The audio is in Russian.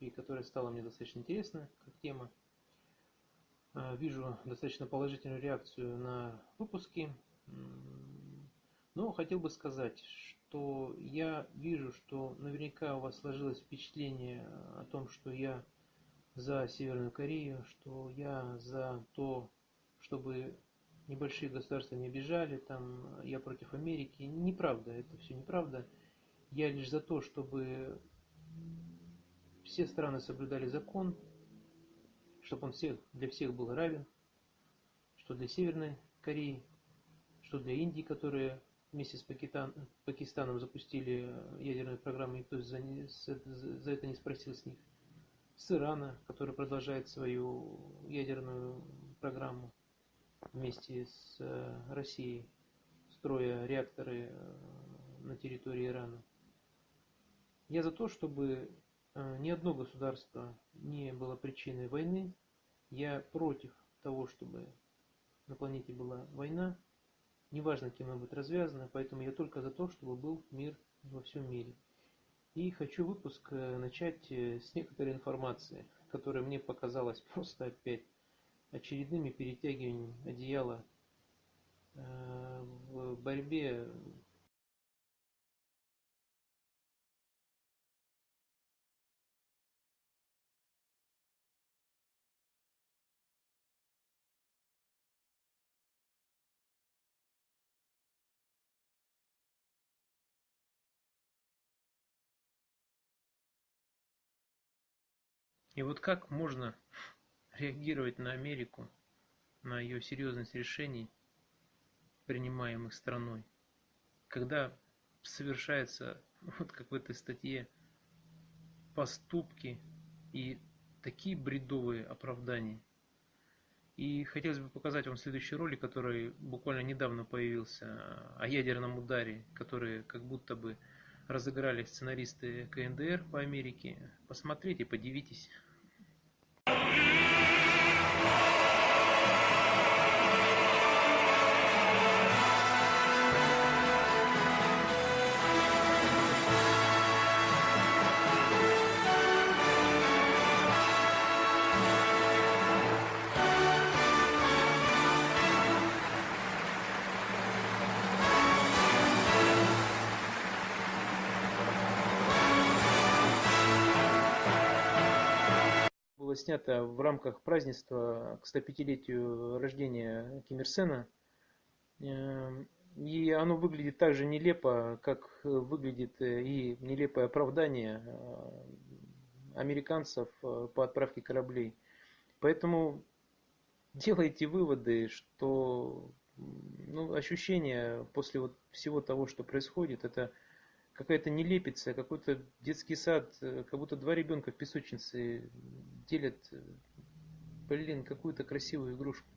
и которая стала мне достаточно интересна как тема. Э, вижу достаточно положительную реакцию на выпуски. Но хотел бы сказать, что я вижу, что наверняка у вас сложилось впечатление о том, что я за Северную Корею, что я за то, чтобы небольшие государства не обижали, там я против Америки. Неправда, это все неправда. Я лишь за то, чтобы все страны соблюдали закон, чтобы он всех, для всех был равен, что для Северной Кореи, что для Индии, которые вместе с Пакистан, Пакистаном запустили ядерную программу, никто за, за это не спросил с них. С Ирана, который продолжает свою ядерную программу вместе с э, Россией, строя реакторы э, на территории Ирана. Я за то, чтобы э, ни одно государство не было причиной войны. Я против того, чтобы на планете была война. Неважно, кем она будет развязана, поэтому я только за то, чтобы был мир во всем мире. И хочу выпуск начать с некоторой информации, которая мне показалась просто опять очередными перетягиваниями одеяла э, в борьбе И вот как можно реагировать на Америку, на ее серьезность решений, принимаемых страной, когда совершается, вот как в этой статье, поступки и такие бредовые оправдания. И хотелось бы показать вам следующий ролик, который буквально недавно появился, о ядерном ударе, который как будто бы разыграли сценаристы КНДР по Америке. Посмотрите, подивитесь. Снято в рамках празднества к 105-летию рождения Ким Ир Сена. Эм, и оно выглядит так же нелепо, как выглядит и нелепое оправдание э, американцев э, по отправке кораблей. Поэтому делайте выводы, что ну, ощущение после вот всего того, что происходит, это какая-то нелепица, какой-то детский сад, э, как будто два ребенка в песочнице делят, э, блин, какую-то красивую игрушку.